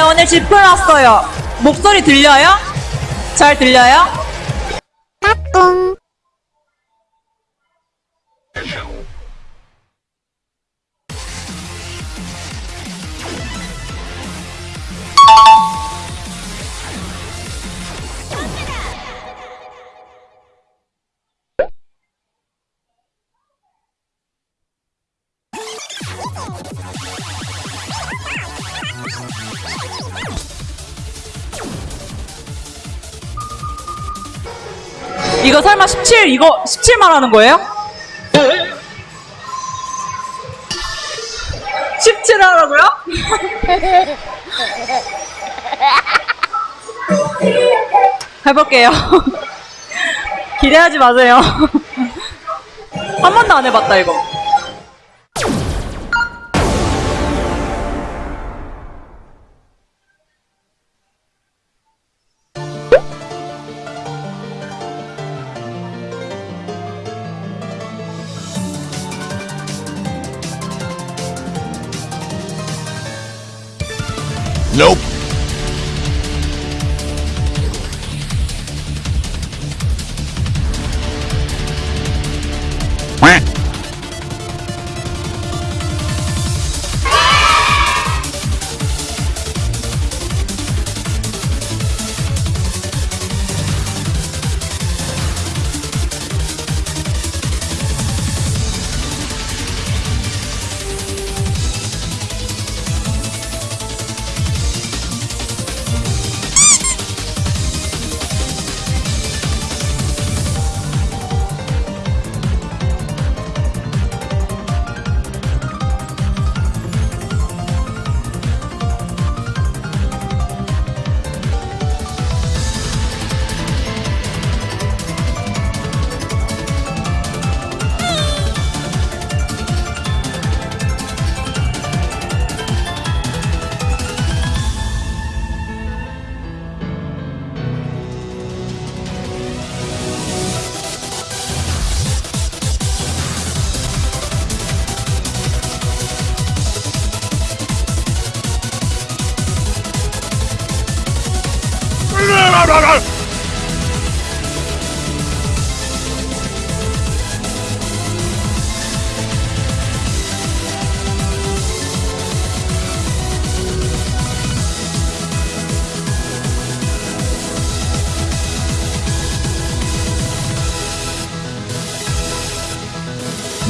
네, 오늘 왔어요. 목소리 들려요? 잘 들려요? 이거 설마 17, 이거 17 말하는 거예요? 17 하라고요? 해볼게요. 기대하지 마세요. 한 번도 안 해봤다, 이거. Nope.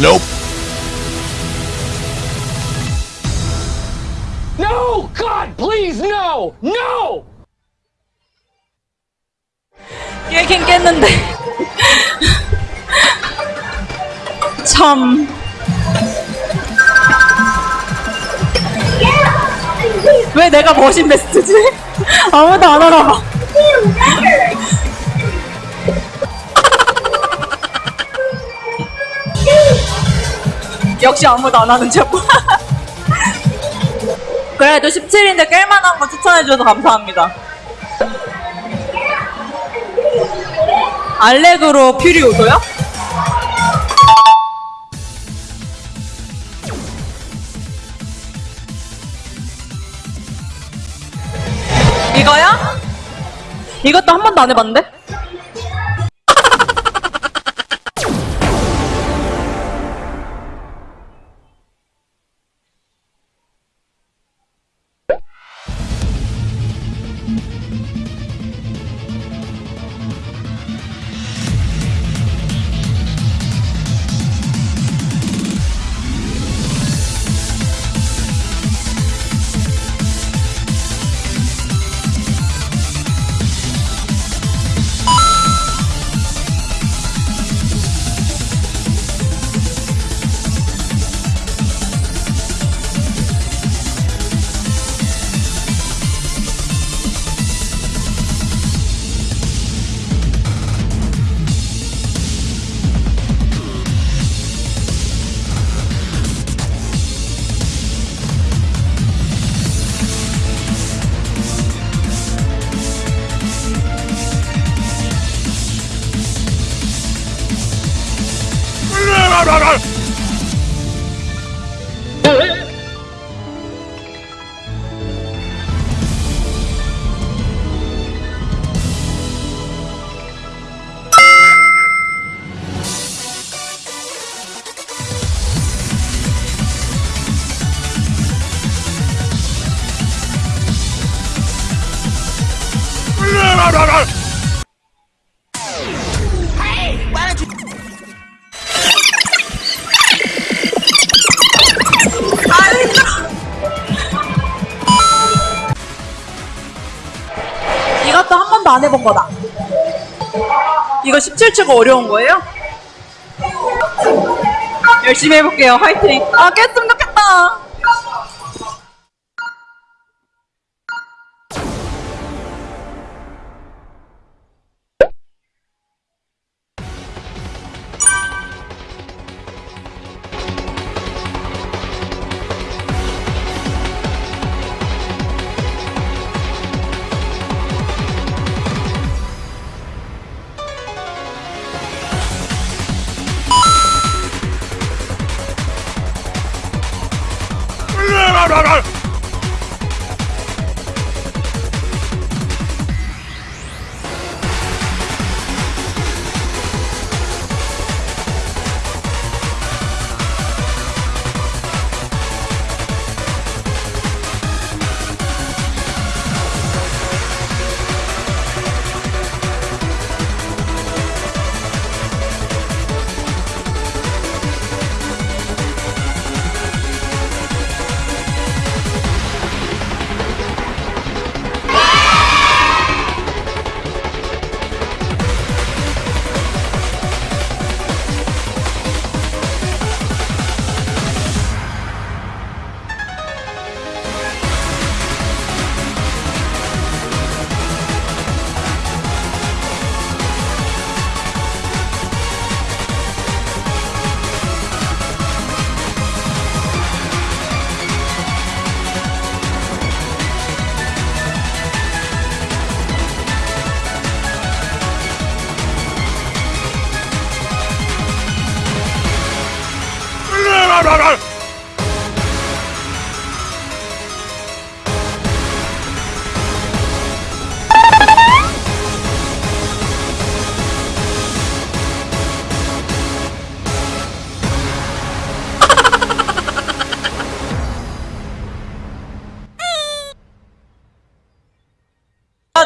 Nope. No! God, please, no! No! 깨긴 깼는데. 참. 왜 내가 머신 베스트지? 아무도 안 알아봐. 역시 아무도 안 하는 척. 그래도 17인데 깰만한 거 추천해줘서 감사합니다. 알렉으로 퓨리오도요? 이거요? 이것도 한 번도 안 해봤는데? 아, 힘들어. 이것도 한 번도 안 해본 거다. 이거 17초가 어려운 거예요? 열심히 해볼게요. 화이팅. 아, 좋겠다.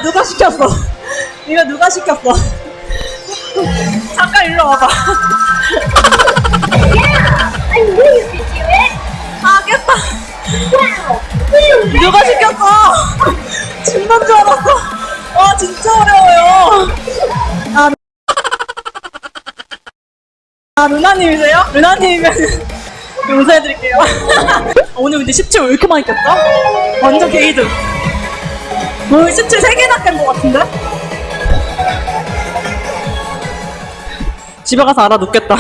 누가 시켰어? 이거 누가 시켰어? 잠깐 일로 와봐. 아, 깼다. 누가 시켰어? 죽는 줄 알았어. 와, 진짜 어려워요. 아, 아 루나님이세요? 루나님이면 용서해드릴게요. 오늘 근데 17 왜 이렇게 많이 깼어? 완전 게이드. 오늘 17 3개나 깬 것 같은데? 집에 가서 알아 눕겠다.